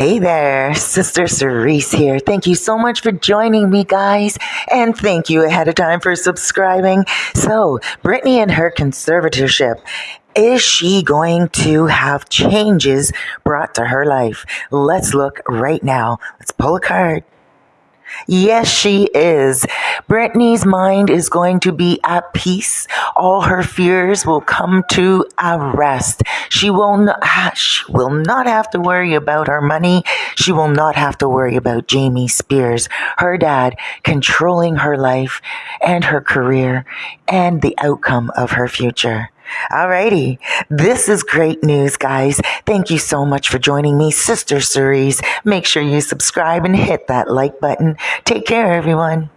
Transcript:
Hey there, Sister Cerise here. Thank you so much for joining me, guys. And thank you ahead of time for subscribing. So, Britney and her conservatorship. Is she going to have changes brought to her life? Let's look right now. Let's pull a card. Yes, she is. Britney's mind is going to be at peace. All her fears will come to a rest. She will not, ah, she will not have to worry about her money. She will not have to worry about Jamie Spears, her dad, controlling her life and her career and the outcome of her future. Alrighty. This is great news, guys. Thank you so much for joining me, Sister Cerise. Make sure you subscribe and hit that like button. Take care, everyone.